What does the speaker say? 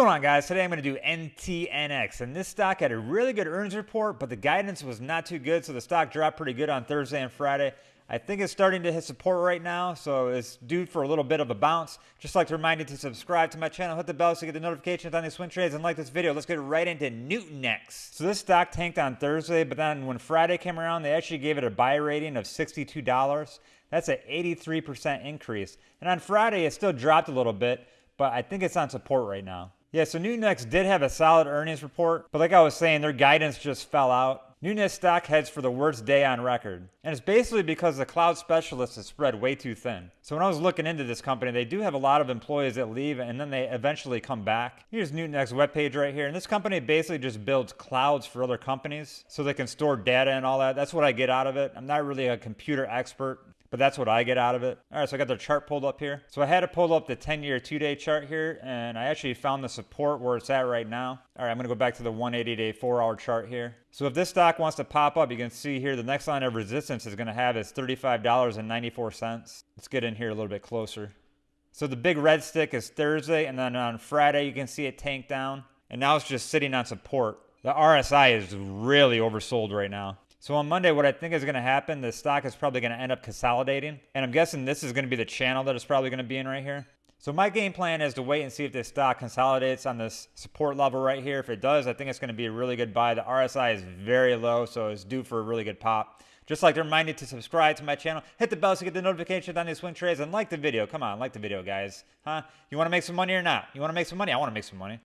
Going on guys? Today I'm going to do NTNX and this stock had a really good earnings report but the guidance was not too good so the stock dropped pretty good on Thursday and Friday. I think it's starting to hit support right now so it's due for a little bit of a bounce. Just like to remind you to subscribe to my channel, hit the bell so you get the notifications on these swing trades and like this video. Let's get right into Nutanix. So this stock tanked on Thursday but then when Friday came around they actually gave it a buy rating of $62. That's an 83% increase. And on Friday it still dropped a little bit but I think it's on support right now. Yeah, so Nutanix did have a solid earnings report, but like I was saying, their guidance just fell out. Nutanix stock heads for the worst day on record. And it's basically because the cloud specialists is spread way too thin. So when I was looking into this company, they do have a lot of employees that leave and then they eventually come back. Here's Nutanix webpage right here. And this company basically just builds clouds for other companies so they can store data and all that. That's what I get out of it. I'm not really a computer expert but that's what I get out of it. All right, so I got the chart pulled up here. So I had to pull up the 10-year, two-day chart here, and I actually found the support where it's at right now. All right, I'm gonna go back to the 180-day, four-hour chart here. So if this stock wants to pop up, you can see here the next line of resistance is gonna have is $35.94. Let's get in here a little bit closer. So the big red stick is Thursday, and then on Friday you can see it tank down, and now it's just sitting on support. The RSI is really oversold right now. So on Monday, what I think is going to happen, the stock is probably going to end up consolidating. And I'm guessing this is going to be the channel that it's probably going to be in right here. So my game plan is to wait and see if this stock consolidates on this support level right here. If it does, I think it's going to be a really good buy. The RSI is very low, so it's due for a really good pop. Just like to remind you to subscribe to my channel, hit the bell so you get the notifications on these swing trades, and like the video. Come on, like the video, guys. Huh? You want to make some money or not? You want to make some money? I want to make some money.